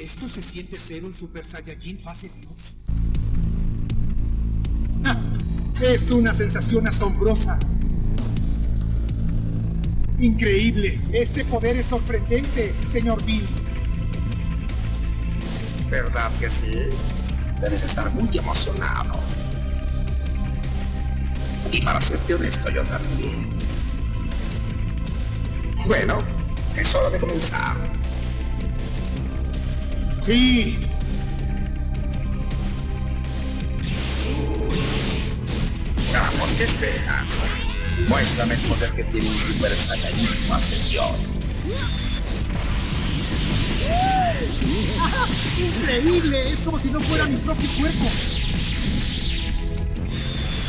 Esto se siente ser un Super Saiyajin fase Dios. Es una sensación asombrosa. Increíble. Este poder es sorprendente, señor Bills. ¿Verdad que sí? Debes estar muy emocionado. Y para serte honesto, yo también. Bueno, es hora de comenzar. Sí. Vamos, ¿qué esperas? Muéstrame el poder que tiene un Super Saiyajin fase Dios. ¡Increíble! Es como si no fuera mi propio cuerpo.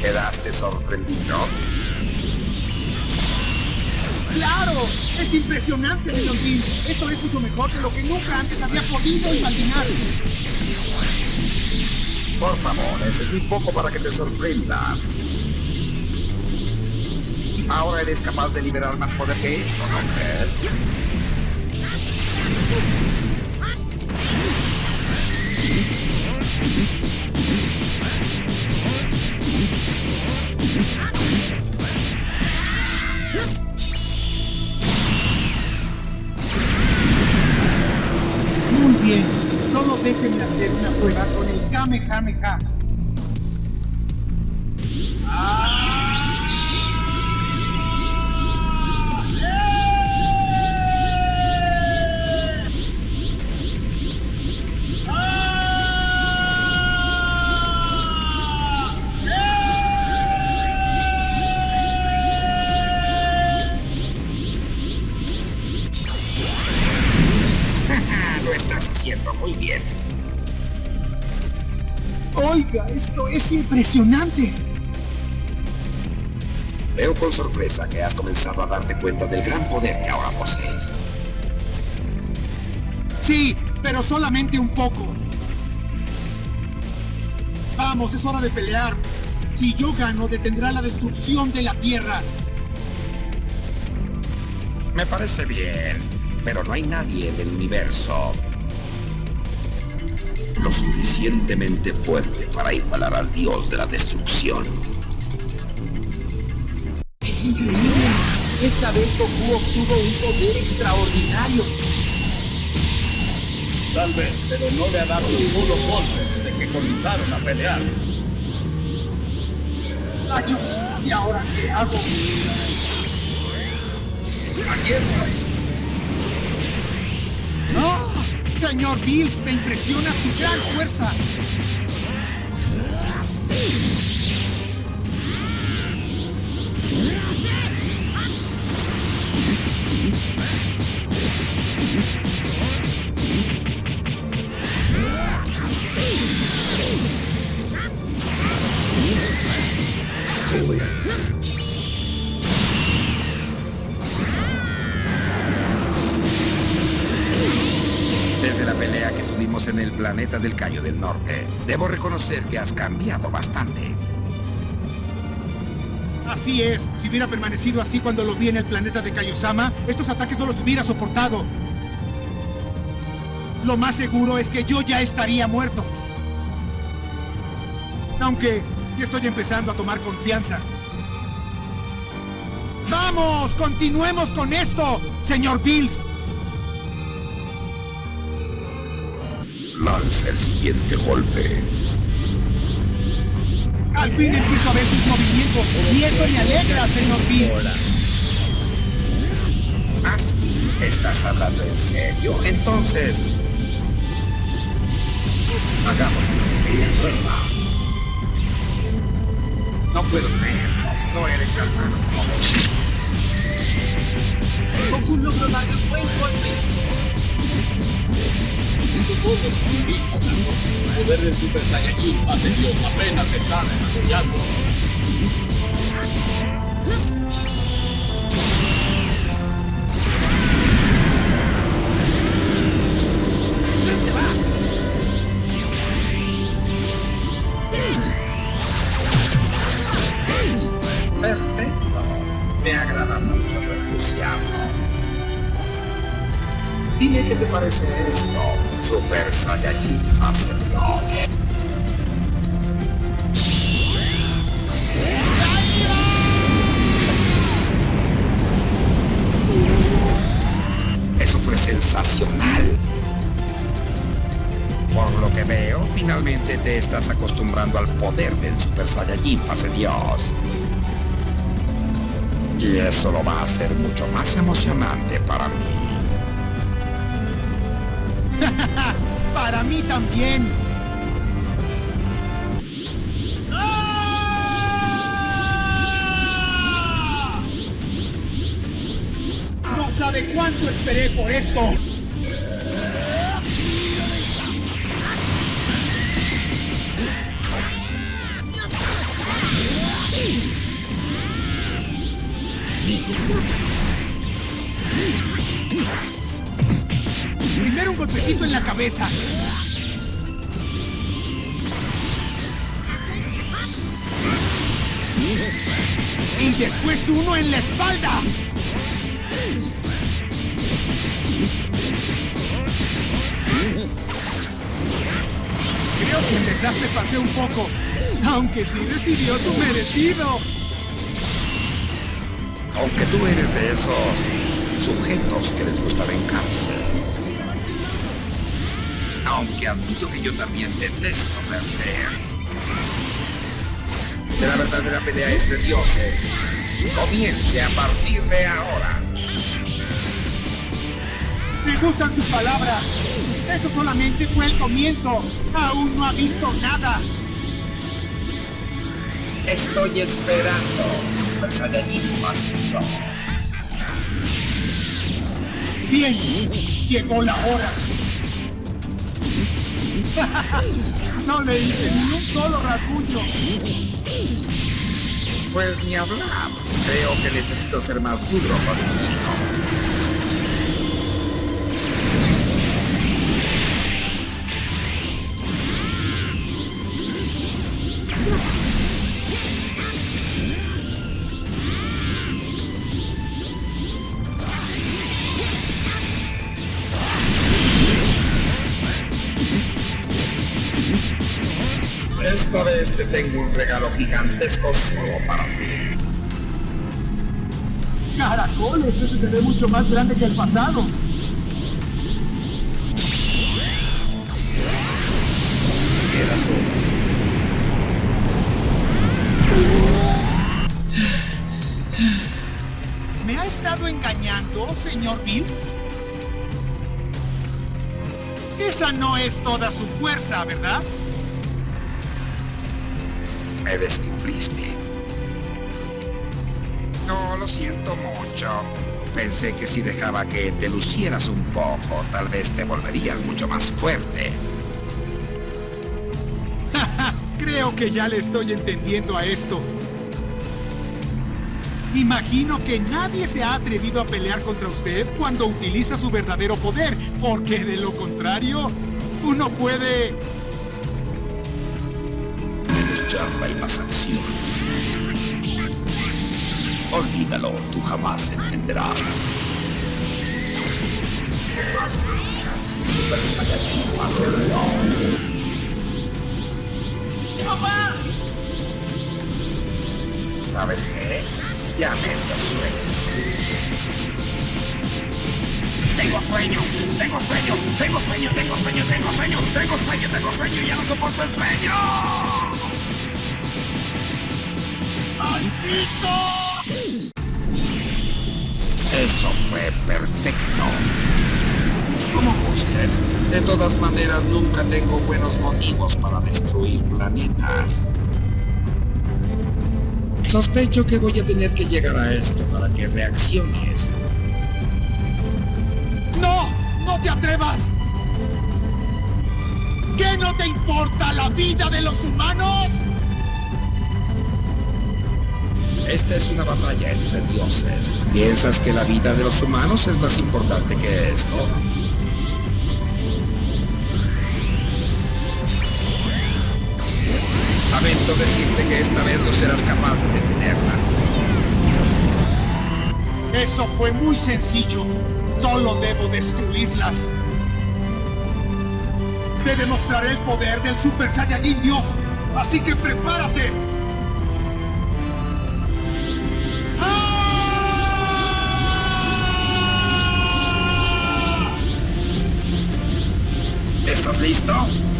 ¿Quedaste sorprendido? ¡Claro! ¡Es impresionante, señor Bills! Esto es mucho mejor de lo que nunca antes había podido imaginar. Por favor, eso es muy poco para que te sorprendas. Ahora eres capaz de liberar más poder que eso, ¿no crees? Solo déjenme hacer una prueba con el Kamehameha. Lo es impresionante. Veo con sorpresa que has comenzado a darte cuenta del gran poder que ahora posees. Sí, pero solamente un poco. Vamos, es hora de pelear. Si yo gano, detendrá la destrucción de la Tierra. Me parece bien, pero no hay nadie en el universo lo suficientemente fuerte para igualar al dios de la destrucción. Es increíble. Esta vez Goku obtuvo un poder extraordinario. Tal vez, pero no le ha dado un solo golpe desde que comenzaron a pelear. ¡Rayos! ¿Y ahora qué hago? Aquí estoy. Señor Bills, me impresiona su gran fuerza. En el planeta del Cayo del Norte, debo reconocer que has cambiado bastante. Así es, si hubiera permanecido así cuando lo vi en el planeta de Kaiosama, estos ataques no los hubiera soportado. Lo más seguro es que yo ya estaría muerto. Aunque ya estoy empezando a tomar confianza. ¡Vamos! ¡Continuemos con esto, señor Bills! Lanza el siguiente golpe. Al fin empiezo a ver sus movimientos y eso me alegra, señor Bills. ¿Así? ¿Estás hablando en serio? Entonces... Hagamos una pequeña prueba. No puedo creerlo. No eres tan malo como Goku logró darle un buen golpe. Eso solo significa una cosa. El poder del Super Saiyajin fase Dios apenas se está desarrollando. Perfecto. Me agrada mucho tu entusiasmo. Dime qué te parece esto. Super Saiyajin Dios. Eso fue sensacional. Por lo que veo, finalmente te estás acostumbrando al poder del Super Saiyajin fase Dios. Y eso lo va a hacer mucho más emocionante para mí. Para mí también. No sabe cuánto esperé por esto. Primero un golpecito en la cabeza. Y después uno en la espalda. Creo que en verdad me pasé un poco. Aunque sí recibió su merecido. Aunque tú eres de esos sujetos que les gusta vengarse. Aunque admito que yo también detesto perder. Que la verdadera pelea entre dioses comience a partir de ahora. Me gustan sus palabras. Eso solamente fue el comienzo. Aún no ha visto nada. Estoy esperando Super Saiyajin más 2. Bien, llegó la hora. No le hice ni un solo rasguño. Pues ni hablar. Creo que necesito ser más duro contigo. Te tengo un regalo gigantesco solo para ti. Caracoles, ese se ve mucho más grande que el pasado. ¿Me ha estado engañando, señor Bills? Esa no es toda su fuerza, ¿verdad? Me descubriste. No, lo siento mucho. Pensé que si dejaba que te lucieras un poco, tal vez te volverías mucho más fuerte. Creo que ya le estoy entendiendo a esto. Imagino que nadie se ha atrevido a pelear contra usted cuando utiliza su verdadero poder, porque de lo contrario, uno puede... Charla y más. Olvídalo, tú jamás entenderás. Super Saiyajin Dios. ¡Papá! ¿Sabes qué? Ya me sueño. Tengo sueño, tengo sueño, tengo sueño, tengo sueño, tengo sueño, tengo sueño, tengo sueño ya no soporto el sueño. Eso fue perfecto. Como gustes. De todas maneras, nunca tengo buenos motivos para destruir planetas. Sospecho que voy a tener que llegar a esto para que reacciones. ¡No! ¡No te atrevas! ¿Qué no te importa la vida de los humanos? Esta es una batalla entre dioses. ¿Piensas que la vida de los humanos es más importante que esto? Lamento decirte que esta vez no serás capaz de detenerla. Eso fue muy sencillo. Solo debo destruirlas. Te demostraré el poder del Super Saiyajin Dios. Así que prepárate. ¿Estás listo?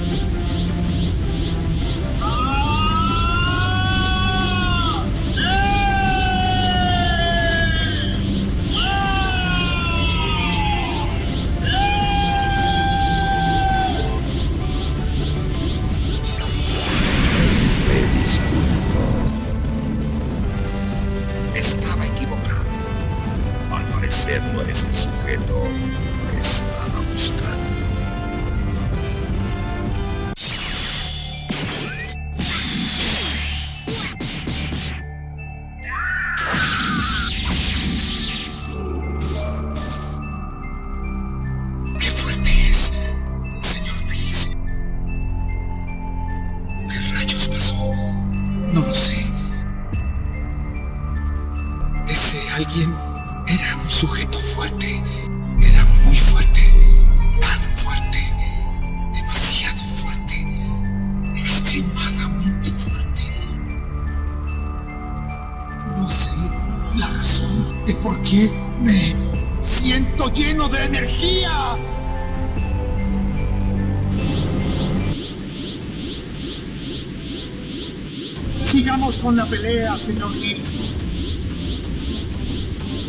Sigamos con la pelea, señor Mills.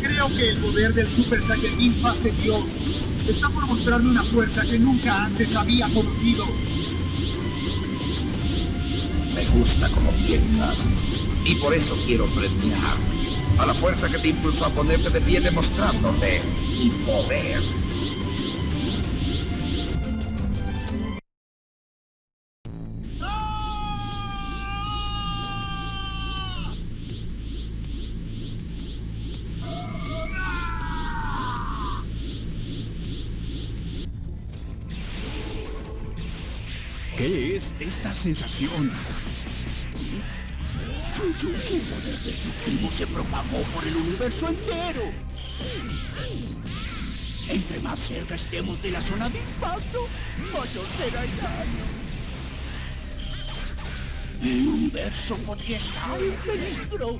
Creo que el poder del Super Saiyajin Fase Dios está por mostrarme una fuerza que nunca antes había conocido. Me gusta como piensas. Y por eso quiero premiar a la fuerza que te impulsó a ponerte de pie demostrándote mi poder. ¿Qué es esta sensación? Su, su, poder destructivo se propagó por el universo entero. Entre más cerca estemos de la zona de impacto, mayor será el daño. El universo podría estar en peligro.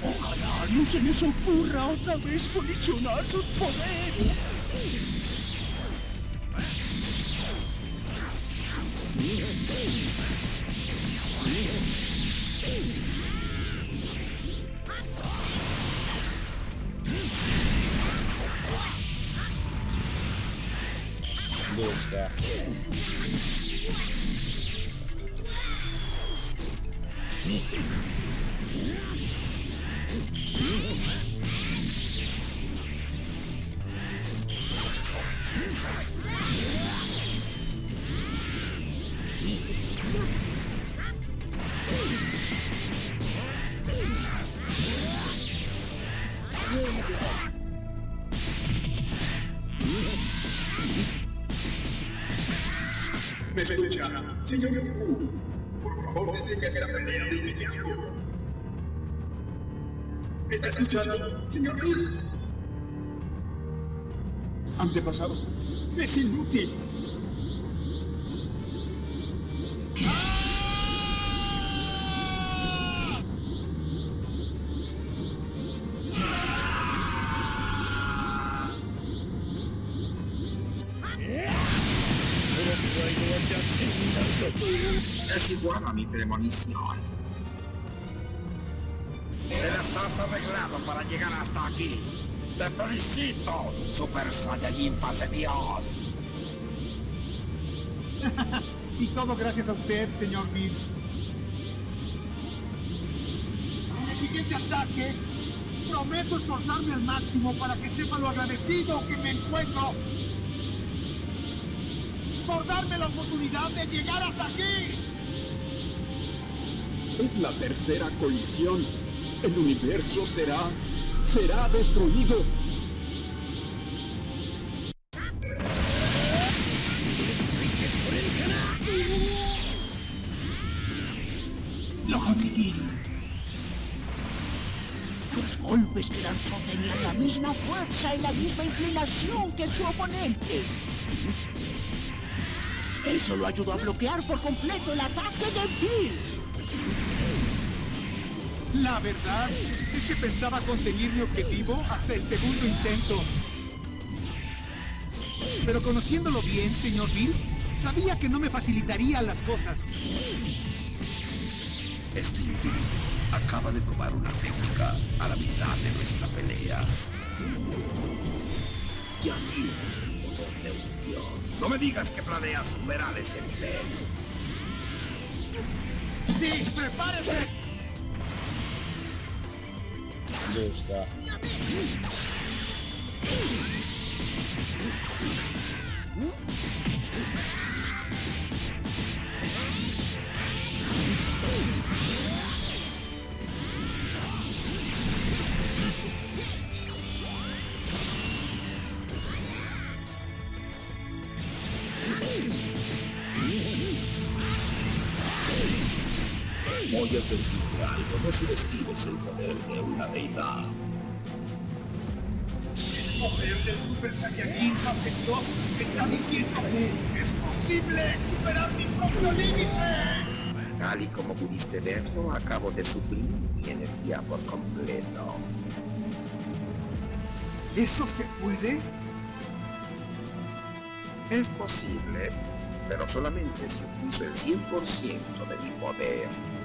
Ojalá no se les ocurra otra vez colisionar sus poderes. ¿Me escucha? Señor Goku, por ¿Está escuchando, señor Bill? Antepasado. Es inútil. Es igual a mi premonición. Para llegar hasta aquí. Te felicito, Super Saiyajin Fase Dios. Y todo gracias a usted, señor Mills. En el siguiente ataque, prometo esforzarme al máximo para que sepa lo agradecido que me encuentro por darme la oportunidad de llegar hasta aquí. Es la tercera colisión. El universo será... será destruido. Lo conseguí. Los golpes que lanzó tenían la misma fuerza y la misma inclinación que su oponente. Eso lo ayudó a bloquear por completo el ataque de Bills. La verdad es que pensaba conseguir mi objetivo hasta el segundo intento. Pero conociéndolo bien, señor Bills, sabía que no me facilitaría las cosas. Este individuo acaba de probar una técnica a la mitad de nuestra pelea. Ya tienes el poder de un dios. No me digas que planeas superar ese nivel. ¡Sí, prepárese! ¿Dónde está? Voy a subestimes el poder de una deidad. poder del Super Saiyajin fase 2 está diciendo que es posible superar mi propio límite. Tal y como pudiste verlo, acabo de suprimir mi energía por completo. ¿Eso se puede? Es posible, pero solamente si utilizo el 100% de mi poder.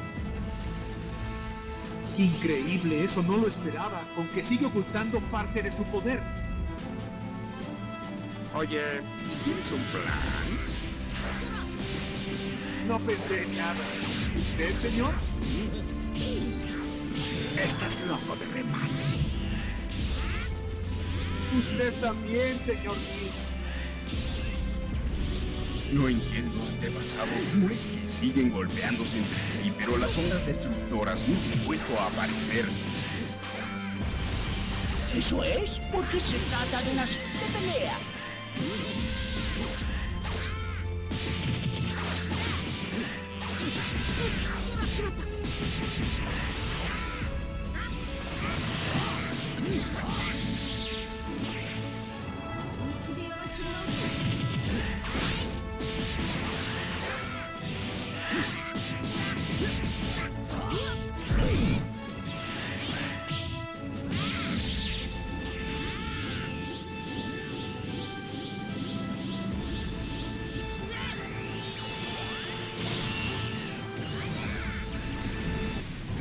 Increíble, eso no lo esperaba, aunque sigue ocultando parte de su poder. Oye, ¿y tienes un plan? No pensé en nada. ¿Usted, señor? Estás loco de remate. Usted también, señor Mills. No entiendo, antepasado, cómo es que siguen golpeándose entre sí, pero las ondas destructoras no han vuelto a aparecer. Eso es porque se trata de una simple pelea.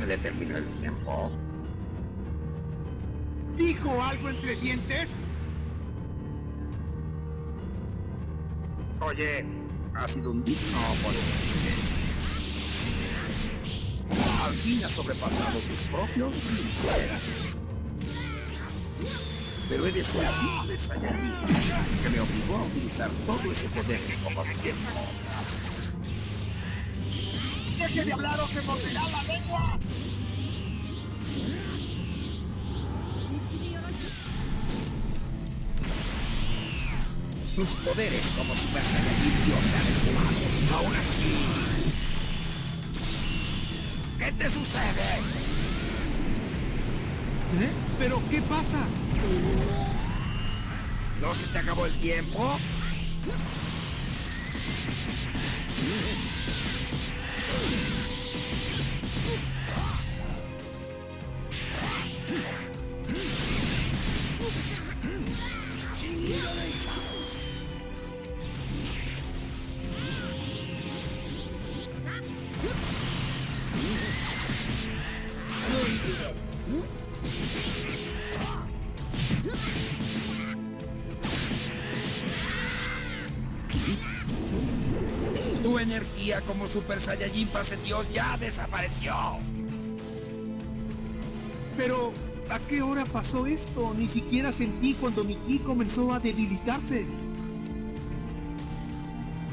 Se le terminó el tiempo. ¿Dijo algo entre dientes? Oye, ha sido un digno oponente. Al fin has sobrepasado tus propios límites. Pero eres un simple Saiyajin que me obligó a utilizar todo ese poder que como de tiempo. ¡Deje de hablar o se morderá la lengua! Tus poderes como Super Saiyajin Dios se han esfumado. Aún así... ¿Qué te sucede? ¿Eh? ¿Pero qué pasa? ¿No se te acabó el tiempo? Energía como Super Saiyajin fase Dios ya desapareció. Pero, ¿a qué hora pasó esto? Ni siquiera sentí cuando mi ki comenzó a debilitarse.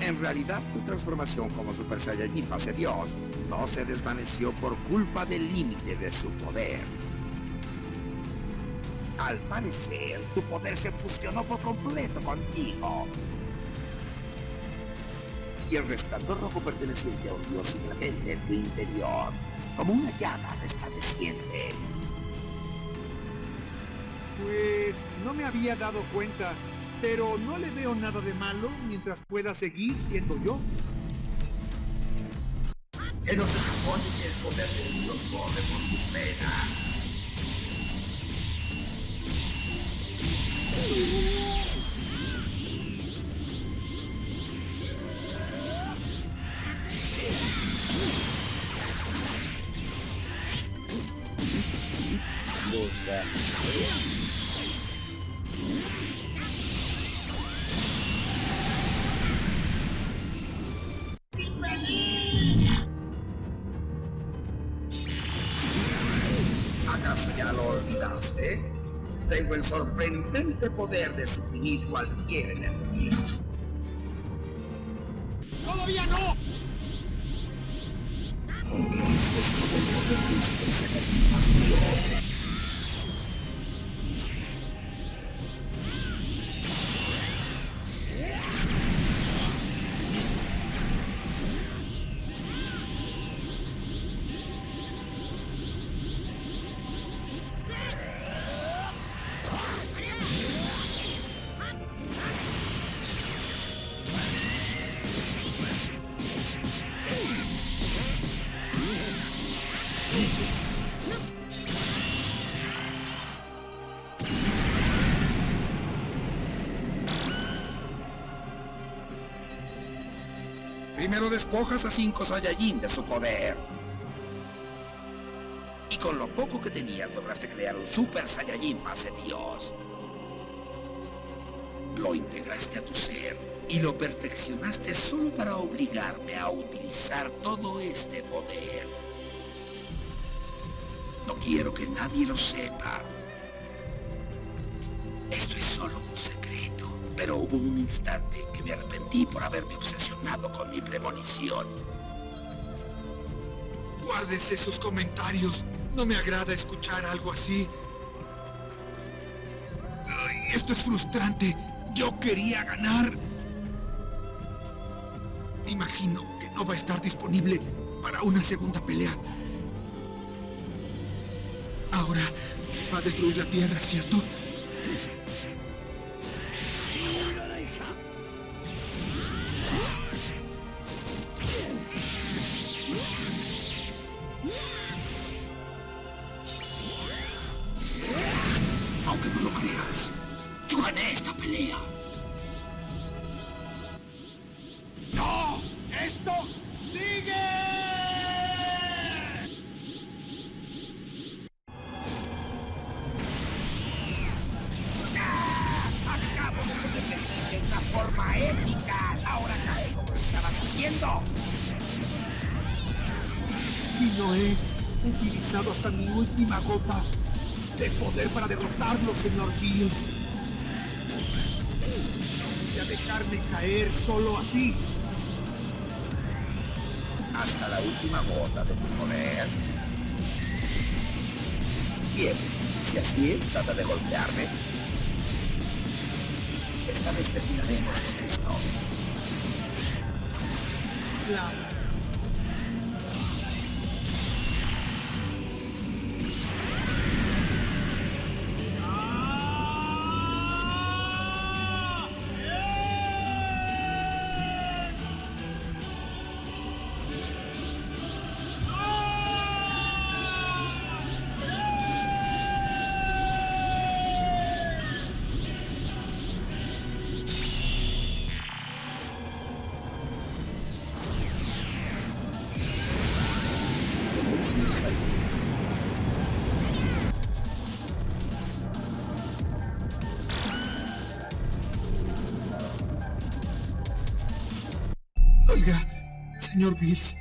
En realidad, tu transformación como Super Saiyajin fase Dios no se desvaneció por culpa del límite de su poder. Al parecer, tu poder se fusionó por completo contigo. Y el resplandor rojo perteneciente a un dios sigue latente en tu interior, como una llama resplandeciente. Pues no me había dado cuenta, pero no le veo nada de malo mientras pueda seguir siendo yo. Que no se supone que el poder de Dios corre por tus venas. ¿Acaso ya lo olvidaste? Tengo el sorprendente poder de suprimir cualquier energía. ¡Todavía no! Aunque este es todo el poder despojas a cinco Saiyajin de su poder. Y con lo poco que tenías lograste crear un Super Saiyajin fase Dios. Lo integraste a tu ser y lo perfeccionaste solo para obligarme a utilizar todo este poder. No quiero que nadie lo sepa. Esto es solo un secreto, pero hubo un instante que me arrepentí por haberme obsesionado con mi premonición. Guárdese sus comentarios. No me agrada escuchar algo así. Esto es frustrante. Yo quería ganar. Imagino que no va a estar disponible para una segunda pelea. Ahora va a destruir la Tierra, ¿cierto? Utilizado hasta mi última gota de poder para derrotarlo, señor Bills. No voy a dejarme caer solo así. Hasta la última gota de tu poder. Bien, si así es, trata de golpearme. Esta vez terminaremos con esto. Claro. señor Bill.